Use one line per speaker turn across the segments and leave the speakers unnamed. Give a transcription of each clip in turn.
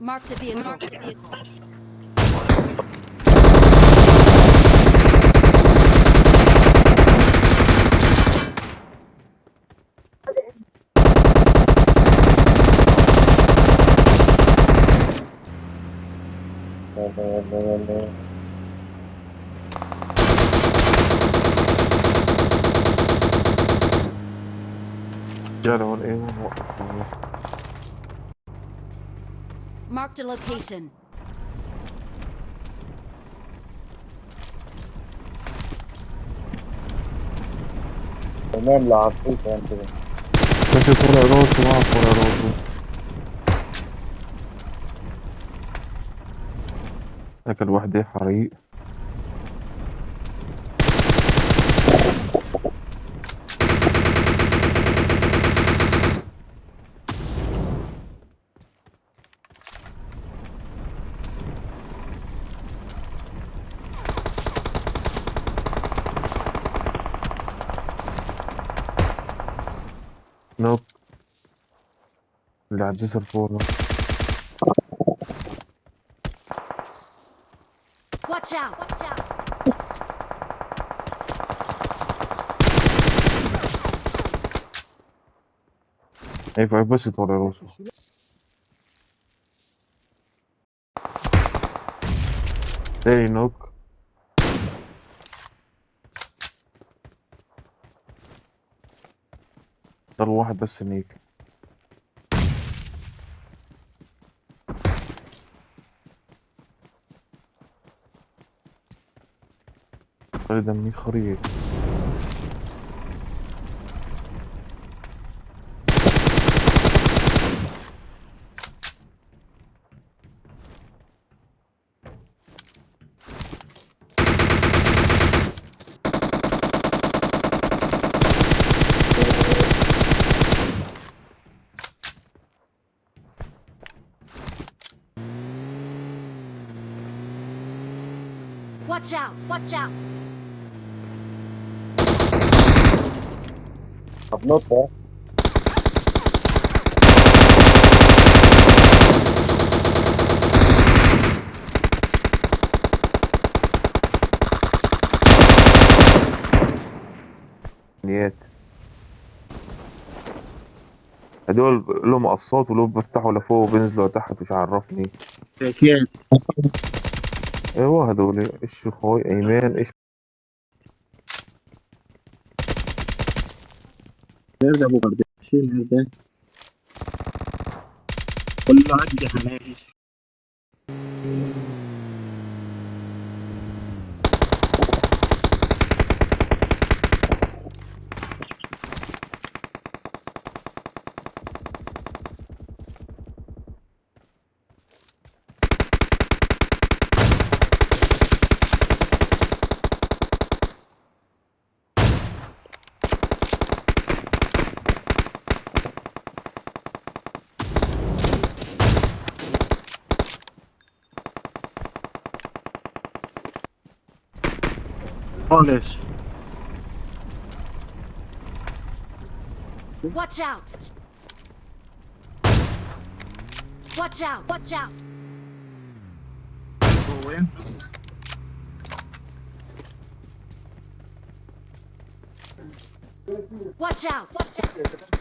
Marked a vehicle. Marked a vehicle.
The other one in.
Marked a location.
تمام لعبتوك انت
بس طلع راسه ما طلع راسه اكل وحدة حريق. Nope. Là, dietro il forno.
Watch out! Watch out!
E poi, poi si torna rosso. Ehi, nope. ضل واحد بس هنيك دمي خريط
Watch out. Watch out.
طب نط ها.
نيات هدول لهم قصات ولو بفتحوا لفوق وبينزلوا تحت مش عرفني أيوه هدول إيش أخوي؟ ايمان إيش؟
نرجع ابو قرداشين نرجع. كله عندي حناجي خالص
Watch out. Watch out. Watch out.
هو وين؟
Watch out. Watch out.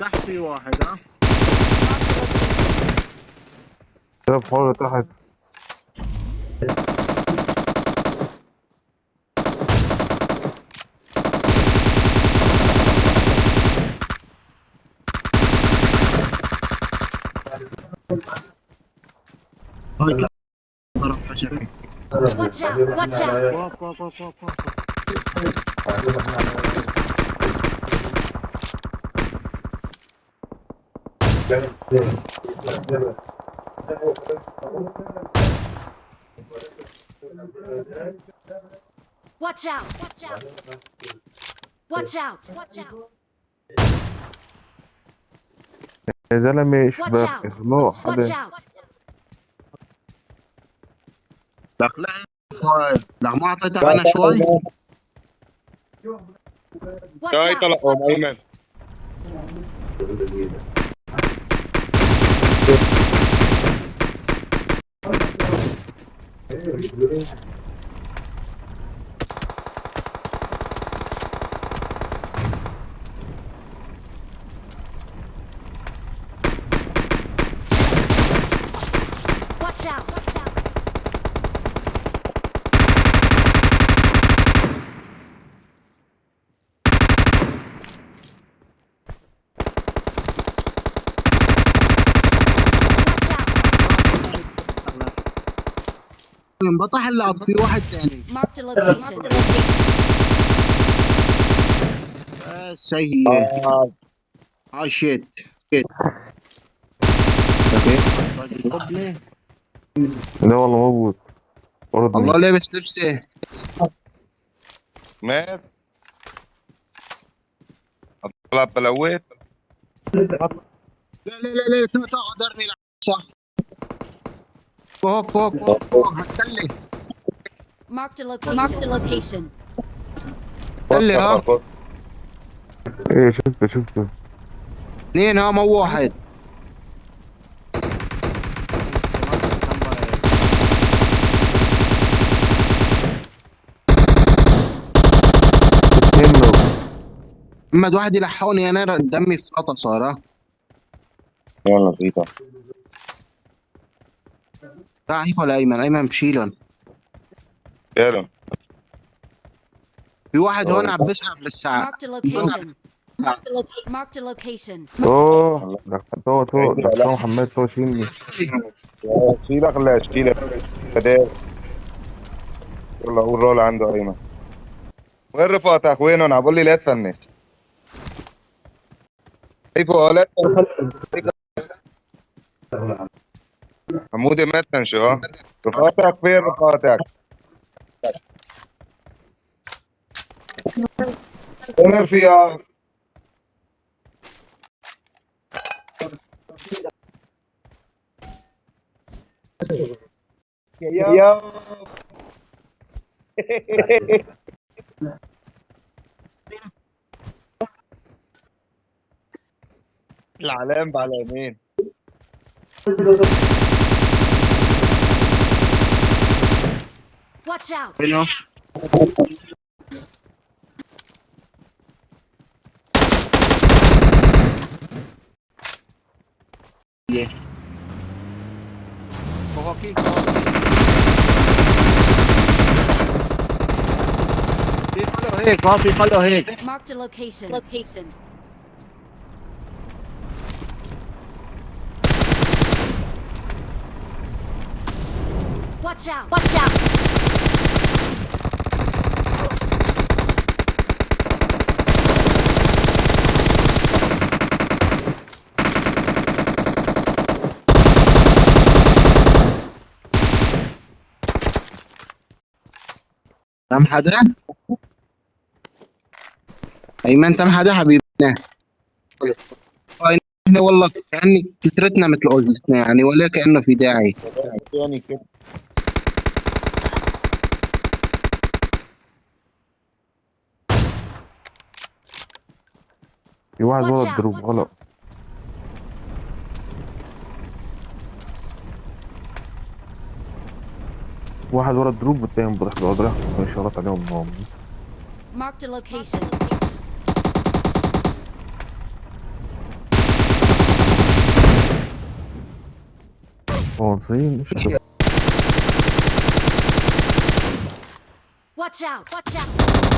تحت في واحد ها
شباب حول تحت
Watch out. Watch out.
واق واق واق واق واق
Watch out. Watch out. Watch out. Watch out.
يا زلمة
Watch
شباب
out.
اخلوه
Watch
حدا
لك لا لا ما اعطيتها أنا شوي
جاي. طلعهم
Watch out.
أيمن
Watch out! Watch out! Watch out!
انبطح اللعب في واحد ثاني. بس هي
آه.
آه شيت شيت أوكي.
لا والله موجود ورد
الله لابس لبسه
مات. طلع بلويت.
لا لا لا لا تو قدرني صح. فوق فوق فوق فوق. هتسلي.
Marked a location. Marked a location.
هتسلي ها.
إيه شفته شفته.
اثنين ها مو واحد. محمد واحد يلحقني أنا دمي في قطع صار
يلا فيتا
تعال هيك ولا أيمن. أيمن بشيلهم
يلا
في واحد هون عم بسحب للساعة
Marked a location. Marked a, loca- marked a location.
أوه. تو تو تو محمد تو شيلني
شيلك لا شيلك فداك يلا قول رول عنده أيمن. وين رفقاتك وينهم؟ عم بقول لي لا تفنش كيفوا لا تفنش. حمودي ما تفنشوا ها رفقاتك فين رفقاتك وين رفيقك يا. العلام على يمين.
Watch out.
You. Yeah. Go hockey. Go hockey. People
Mark the location. Location. Watch out! Watch out!
تم حدا أيمن تم حدا حبيبنا نحن والله كأني كثرتنا مثل قلتنا يعني ولا كأنه في داعي
تاني كده
في واحد ورا الدروب غلط واحد ورا الدروب والتاني بروح بقعد رايح اشارات عليهم هم
Marked a location.
عنصريين مش
Watch out! Watch out!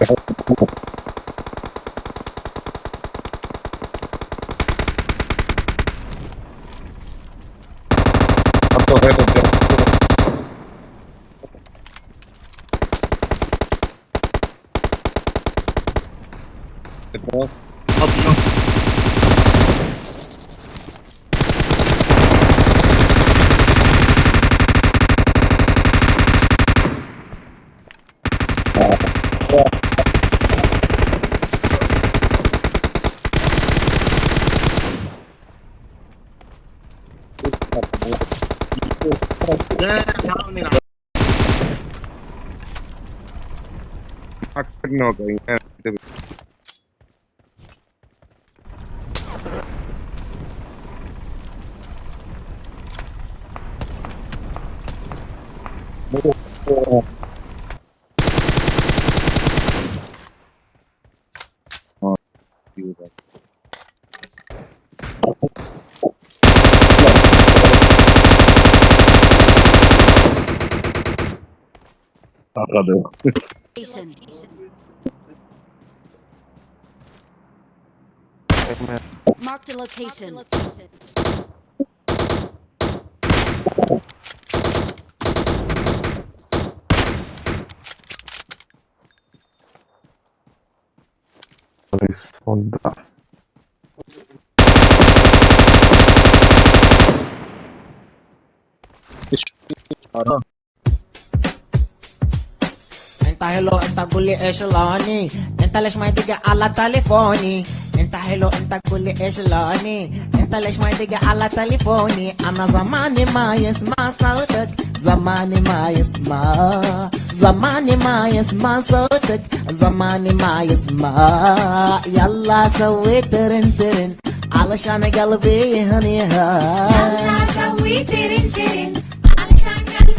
Автозакон fucking no
going. Takado.
Mark the
location. Mark the location.
حلو انت قول لي ايش لوني انت ليش ما يدق على تليفوني انت حلو انت قول لي ايش لوني انت ليش ما يدق على تليفوني انا زماني ما يسمع صوتك زماني ما يسمع زماني ما يسمع صوتك زماني ما يسمع يلا سوي ترن ترن علشان قلبي هنيها
يلا سوي ترن ترن